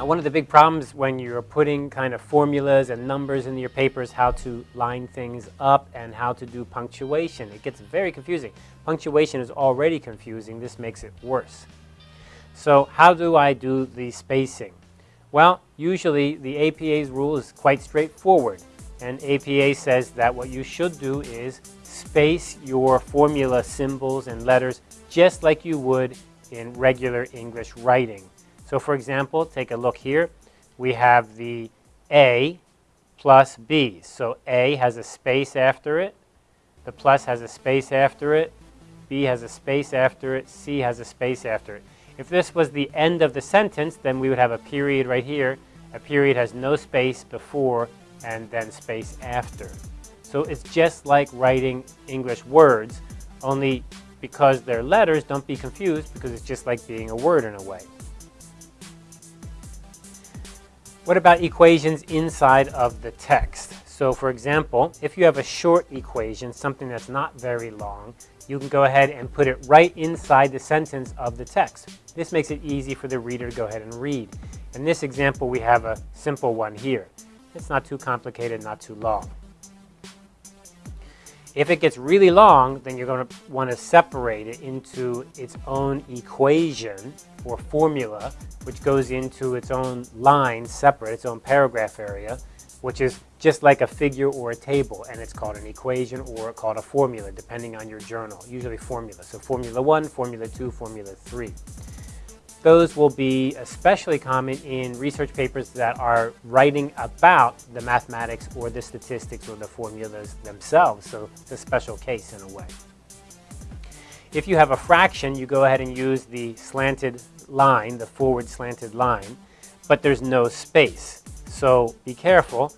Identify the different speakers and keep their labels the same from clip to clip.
Speaker 1: Now, one of the big problems when you're putting kind of formulas and numbers in your paper is how to line things up and how to do punctuation. It gets very confusing. Punctuation is already confusing. This makes it worse. So how do I do the spacing? Well, usually the APA's rule is quite straightforward. And APA says that what you should do is space your formula symbols and letters just like you would in regular English writing. So for example, take a look here. We have the A plus B. So A has a space after it. The plus has a space after it. B has a space after it. C has a space after it. If this was the end of the sentence, then we would have a period right here. A period has no space before and then space after. So it's just like writing English words, only because they're letters, don't be confused because it's just like being a word in a way. What about equations inside of the text? So for example, if you have a short equation, something that's not very long, you can go ahead and put it right inside the sentence of the text. This makes it easy for the reader to go ahead and read. In this example, we have a simple one here. It's not too complicated, not too long. If it gets really long, then you're going to want to separate it into its own equation or formula, which goes into its own line separate, its own paragraph area, which is just like a figure or a table, and it's called an equation or called a formula, depending on your journal, usually formula. So formula 1, formula 2, formula 3. Those will be especially common in research papers that are writing about the mathematics or the statistics or the formulas themselves. So it's a special case in a way. If you have a fraction, you go ahead and use the slanted line, the forward slanted line, but there's no space. So be careful.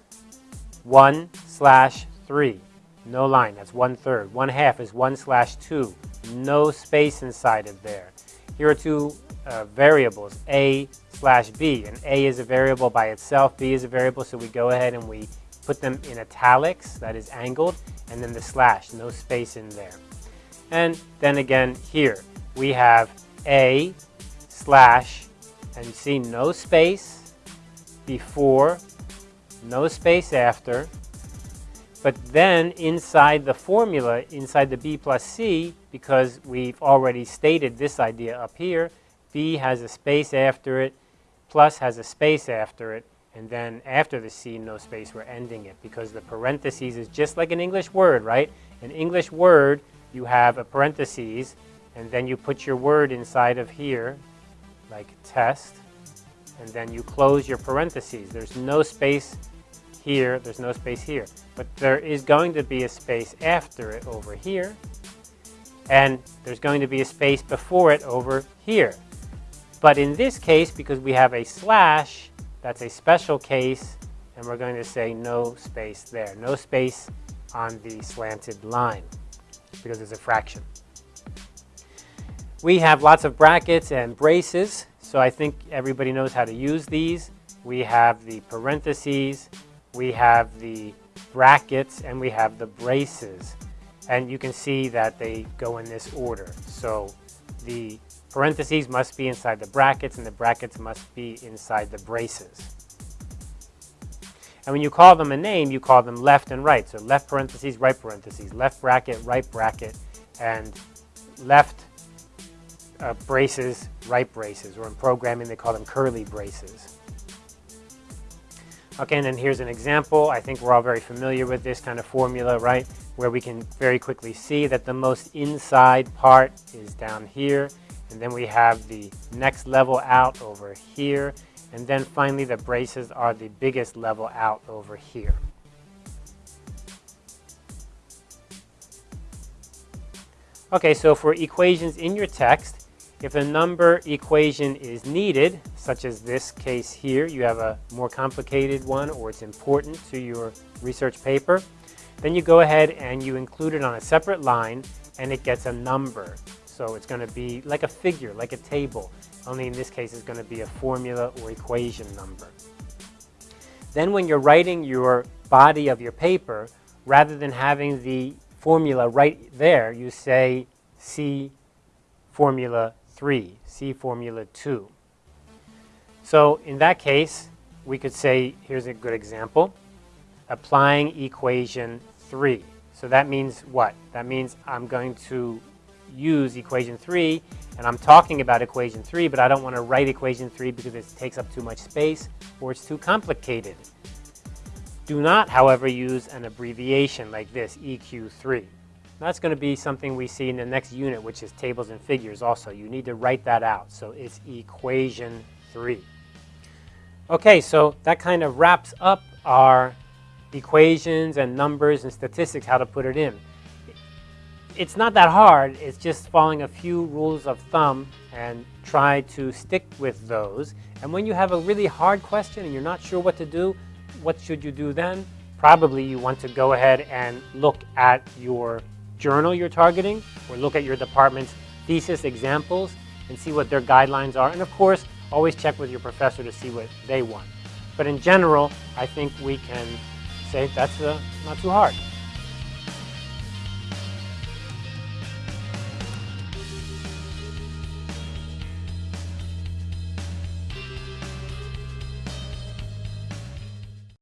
Speaker 1: 1 slash 3, no line, that's one third. 1 half is 1 slash 2, no space inside of there. Here are two uh, variables, a slash b. And a is a variable by itself, b is a variable, so we go ahead and we put them in italics, that is angled, and then the slash, no space in there. And then again here, we have a slash, and you see no space before, no space after, but then inside the formula, inside the b plus c, because we've already stated this idea up here, B has a space after it, plus has a space after it, and then after the C, no space, we're ending it because the parentheses is just like an English word, right? An English word, you have a parentheses, and then you put your word inside of here, like test, and then you close your parentheses. There's no space here, there's no space here. But there is going to be a space after it over here, and there's going to be a space before it over here. But in this case, because we have a slash, that's a special case, and we're going to say no space there. No space on the slanted line because it's a fraction. We have lots of brackets and braces, so I think everybody knows how to use these. We have the parentheses, we have the brackets, and we have the braces. And you can see that they go in this order. So the Parentheses must be inside the brackets and the brackets must be inside the braces. And when you call them a name, you call them left and right. So left parentheses, right parentheses, left bracket, right bracket, and left uh, braces, right braces. Or in programming, they call them curly braces. Okay, and then here's an example. I think we're all very familiar with this kind of formula, right? Where we can very quickly see that the most inside part is down here and then we have the next level out over here. And then finally the braces are the biggest level out over here. Okay, so for equations in your text, if a number equation is needed, such as this case here, you have a more complicated one or it's important to your research paper, then you go ahead and you include it on a separate line and it gets a number. So it's going to be like a figure, like a table, only in this case it's going to be a formula or equation number. Then when you're writing your body of your paper, rather than having the formula right there, you say see formula 3, see formula 2. So in that case, we could say, here's a good example, applying equation 3. So that means what? That means I'm going to use equation 3, and I'm talking about equation 3, but I don't want to write equation 3 because it takes up too much space or it's too complicated. Do not, however, use an abbreviation like this, EQ3. That's going to be something we see in the next unit, which is tables and figures also. You need to write that out. So it's equation 3. Okay, so that kind of wraps up our equations and numbers and statistics, how to put it in. It's not that hard. It's just following a few rules of thumb and try to stick with those. And when you have a really hard question and you're not sure what to do, what should you do then? Probably you want to go ahead and look at your journal you're targeting or look at your department's thesis examples and see what their guidelines are. And of course, always check with your professor to see what they want. But in general, I think we can say that's uh, not too hard.